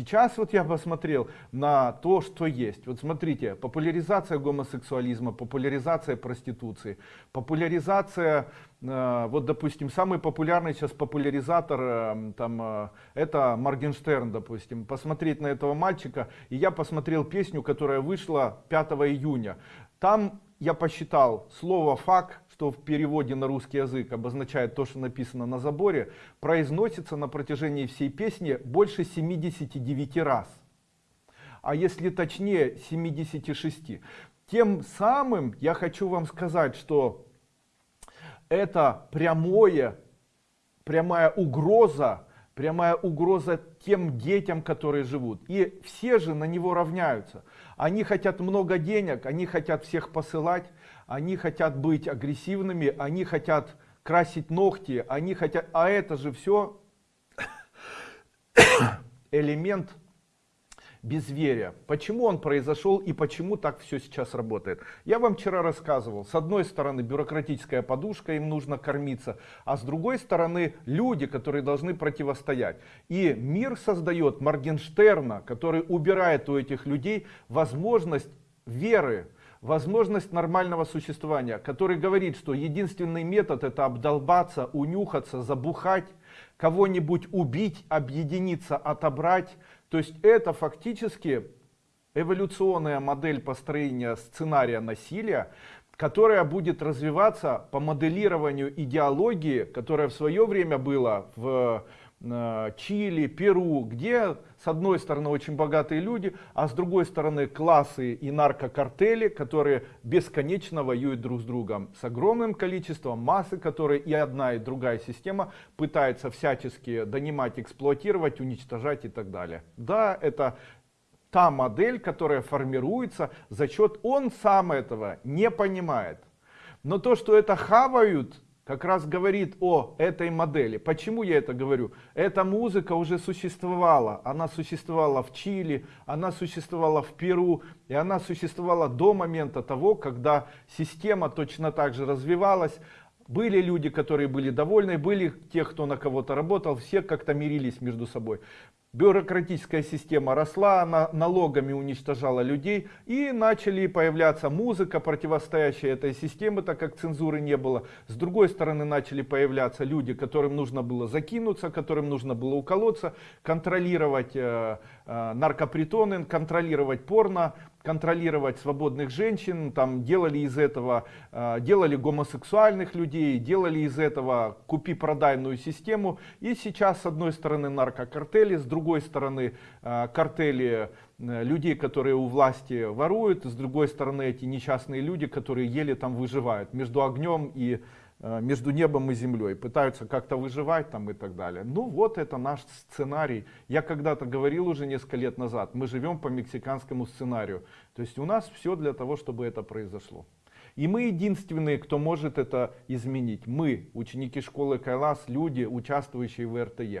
Сейчас вот я посмотрел на то, что есть. Вот смотрите, популяризация гомосексуализма, популяризация проституции, популяризация, э, вот допустим, самый популярный сейчас популяризатор, э, там, э, это Моргенштерн, допустим. Посмотреть на этого мальчика, и я посмотрел песню, которая вышла 5 июня. Там я посчитал слово «фак», что в переводе на русский язык обозначает то, что написано на заборе, произносится на протяжении всей песни больше 79 раз. А если точнее 76. Тем самым я хочу вам сказать, что это прямое, прямая угроза прямая угроза тем детям, которые живут. И все же на него равняются. Они хотят много денег, они хотят всех посылать, они хотят быть агрессивными, они хотят красить ногти, они хотят... А это же все элемент безверия. Почему он произошел и почему так все сейчас работает? Я вам вчера рассказывал. С одной стороны бюрократическая подушка, им нужно кормиться. А с другой стороны люди, которые должны противостоять. И мир создает Моргенштерна, который убирает у этих людей возможность веры возможность нормального существования, который говорит, что единственный метод это обдолбаться, унюхаться, забухать, кого-нибудь убить, объединиться, отобрать. То есть это фактически эволюционная модель построения сценария насилия, которая будет развиваться по моделированию идеологии, которая в свое время была в Чили, Перу, где с одной стороны очень богатые люди, а с другой стороны классы и наркокартели, которые бесконечно воюют друг с другом с огромным количеством массы, которые и одна и другая система пытается всячески донимать, эксплуатировать, уничтожать и так далее. Да, это та модель, которая формируется за счет, он сам этого не понимает. Но то, что это хавают, как раз говорит о этой модели. Почему я это говорю? Эта музыка уже существовала. Она существовала в Чили, она существовала в Перу, и она существовала до момента того, когда система точно так же развивалась. Были люди, которые были довольны, были те, кто на кого-то работал, все как-то мирились между собой бюрократическая система росла, она налогами уничтожала людей и начали появляться музыка, противостоящая этой системе, так как цензуры не было. С другой стороны начали появляться люди, которым нужно было закинуться, которым нужно было уколоться, контролировать э, э, наркопритоны, контролировать порно, контролировать свободных женщин, там делали из этого, э, делали гомосексуальных людей, делали из этого купи-продайную систему. И сейчас с одной стороны наркокартели, с другой стороны э, картели э, людей, которые у власти воруют, с другой стороны эти несчастные люди, которые еле там выживают между огнем и между небом и землей, пытаются как-то выживать там и так далее. Ну вот это наш сценарий. Я когда-то говорил уже несколько лет назад, мы живем по мексиканскому сценарию. То есть у нас все для того, чтобы это произошло. И мы единственные, кто может это изменить. Мы, ученики школы Кайлас, люди, участвующие в РТЕ.